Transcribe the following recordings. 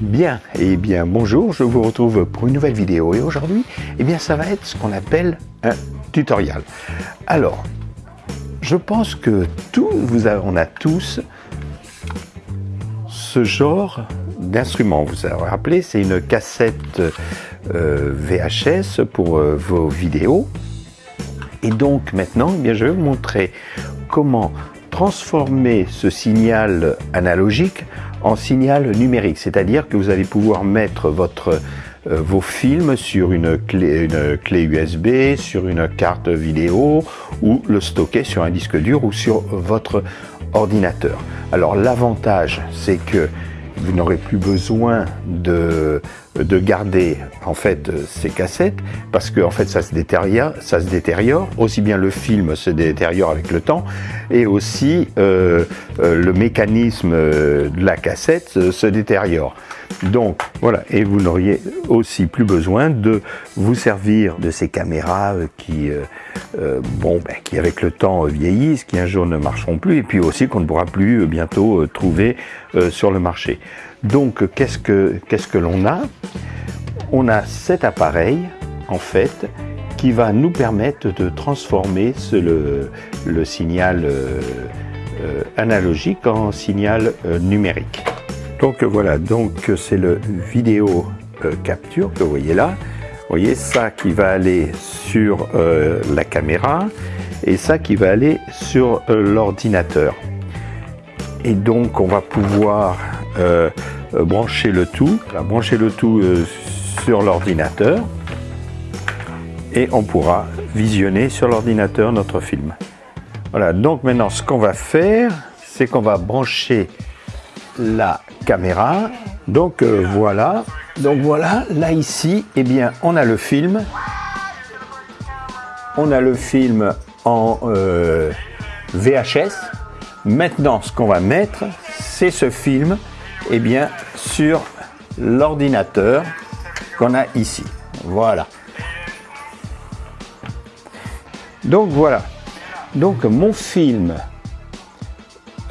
Bien, et eh bien bonjour, je vous retrouve pour une nouvelle vidéo et aujourd'hui, eh bien ça va être ce qu'on appelle un tutoriel. Alors, je pense que tout, vous on a tous ce genre d'instrument. Vous vous rappelez, c'est une cassette euh, VHS pour euh, vos vidéos. Et donc maintenant, eh bien, je vais vous montrer comment transformer ce signal analogique en signal numérique, c'est-à-dire que vous allez pouvoir mettre euh, vos films sur une clé USB, sur une carte vidéo ou le stocker sur un disque dur ou sur votre ordinateur. Alors l'avantage c'est que vous n'aurez plus besoin de, de garder en fait ces cassettes parce que en fait ça se détériore. Aussi bien le film se détériore avec le temps et aussi euh, euh, le mécanisme de la cassette se détériore. Donc voilà, et vous n'auriez aussi plus besoin de vous servir de ces caméras euh, qui, euh, euh, bon, ben, qui avec le temps vieillissent, qui un jour ne marcheront plus, et puis aussi qu'on ne pourra plus bientôt trouver sur le marché. Donc qu'est-ce que, l'on a? On a cet appareil, en fait, qui va nous permettre de transformer le, signal analogique en signal numérique. Donc voilà, donc c'est le vidéo euh, capture que vous voyez là. Vous voyez ça qui va aller sur euh, la caméra et ça qui va aller sur euh, l'ordinateur. Et donc on va pouvoir brancher le tout, brancher le tout sur l'ordinateur et on pourra visionner sur l'ordinateur notre film. Voilà, donc maintenant ce qu'on va faire, c'est qu'on va brancher la caméra. Donc euh, voilà, donc voilà, là ici, eh bien, on a le film. On a le film en euh, VHS. Maintenant, ce qu'on va mettre, c'est ce film, eh bien, sur l'ordinateur qu'on a ici. Voilà. Donc voilà. Donc mon film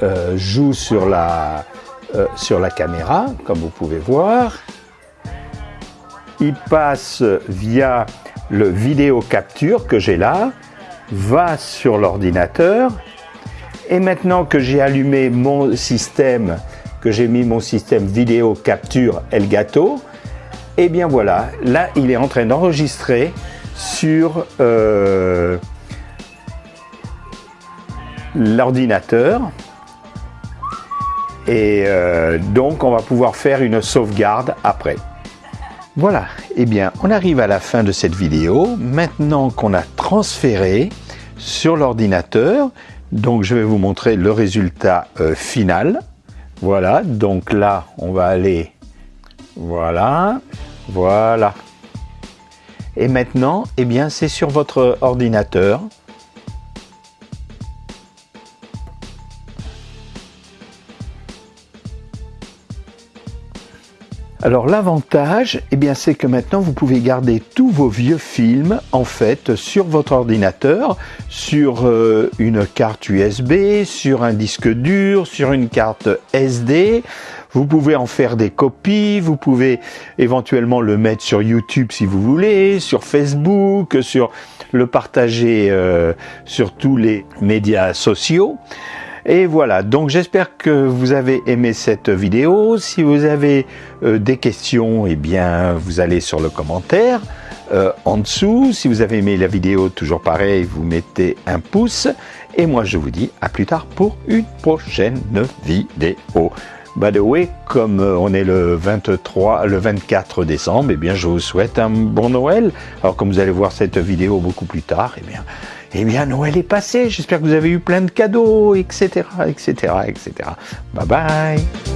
euh, joue sur la euh, sur la caméra, comme vous pouvez voir. Il passe via le vidéo capture que j'ai là, va sur l'ordinateur. Et maintenant que j'ai allumé mon système, j'ai mis mon système vidéo capture Elgato, et eh bien voilà, là il est en train d'enregistrer sur euh, l'ordinateur et euh, donc on va pouvoir faire une sauvegarde après. Voilà, et eh bien on arrive à la fin de cette vidéo. Maintenant qu'on a transféré sur l'ordinateur, donc je vais vous montrer le résultat euh, final. Voilà, donc là on va aller, voilà, voilà. Et maintenant, eh bien c'est sur votre ordinateur. Alors l'avantage, eh bien, c'est que maintenant vous pouvez garder tous vos vieux films en fait sur votre ordinateur, sur euh, une carte USB, sur un disque dur, sur une carte SD. Vous pouvez en faire des copies, vous pouvez éventuellement le mettre sur YouTube si vous voulez, sur Facebook, sur le partager euh, sur tous les médias sociaux. Et voilà, donc j'espère que vous avez aimé cette vidéo. Si vous avez euh, des questions, eh bien, vous allez sur le commentaire euh, en dessous. Si vous avez aimé la vidéo, toujours pareil, vous mettez un pouce. Et moi, je vous dis à plus tard pour une prochaine vidéo. By the way, comme euh, on est le 23, le 24 décembre, eh bien, je vous souhaite un bon Noël. Alors, comme vous allez voir cette vidéo beaucoup plus tard, eh bien, eh bien, Noël est passé. J'espère que vous avez eu plein de cadeaux, etc., etc., etc. Bye bye.